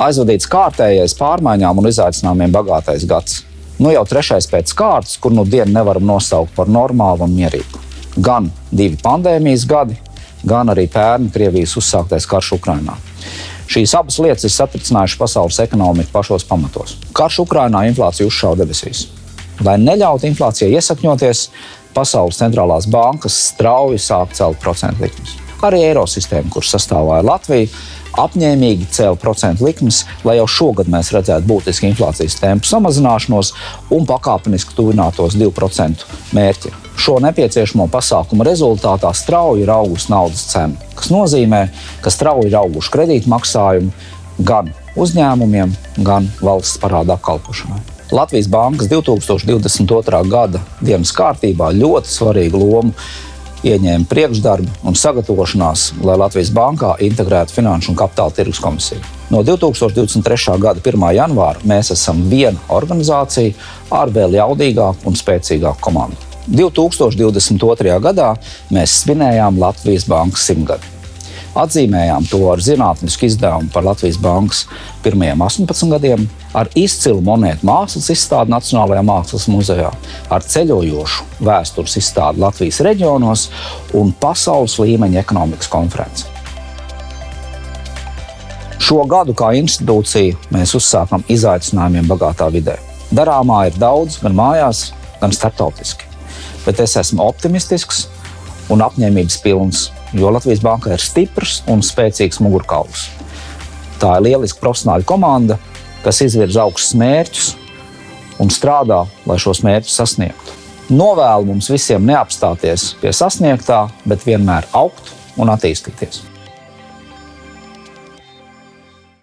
Aizvadīts kārtējais pārmaiņām un izaicinājumiem bagātais gads. Nu jau trešais pēc kārtas, kur nu dienu nevaram nosaukt par normālu un mierīgu. Gan divi pandēmijas gadi, gan arī pērn Krievijas uzsāktais karš Ukrainā. Šīs abas lietas ir satricinājušas pasaules ekonomiku pašos pamatos. Karš Ukrainā inflācija uzšāva debesīs. Lai neļautu inflācijai iesakņoties, pasaules centrālās bankas strauji sāk celt procentu likmes. Arī Eirosistēma, kuras sastāvā ir Latvija, apņēmīgi cēla procentu likmes, lai jau šogad mēs redzētu būtisku inflācijas tempu samazināšanos un pakāpeniski tuvinātos 2% mērķi. Šo nepieciešamo pasākumu rezultātā strauji ir augusi naudas cena, kas nozīmē, ka strauji ir auguši kredītmaksājumi gan uzņēmumiem, gan valsts parāda apkalpošanai. Latvijas Bankas 2022. gada dienas kārtībā ļoti svarīgu lomu ieņēma priekšdarbi un sagatavošanās, lai Latvijas bankā integrētu Finanšu un Kapitāla tirgus komisiju. No 2023. gada 1. janvāra mēs esam viena organizācija ar vēl jaudīgāku un spēcīgāku komandu. 2022. gadā mēs svinējām Latvijas bankas simtgadi. Atzīmējām to ar zinātnisku izdevumu par Latvijas bankas pirmajiem 18 gadiem, ar izcilu monētu mākslas izstādi Nacionālajā Mākslas muzejā, ar ceļojošu vēstures izstādi Latvijas reģionos un pasaules līmeņa ekonomikas konferenci. Šo gadu kā institūcija mēs uzsākam izaicinājumiem bagātā vidē. Darāmā ir daudz, gan mājās, gan starptautiski. Bet es esmu optimistisks un apņēmības pilns jo Latvijas Banka ir stiprs un spēcīgs mugurkauls. Tā ir lieliska profesionāla komanda, kas izvirza augstus mērķus un strādā, lai šos mērķus sasniegtu. Novēlu mums visiem neapstāties pie sasniegtā, bet vienmēr augt un attīstīties.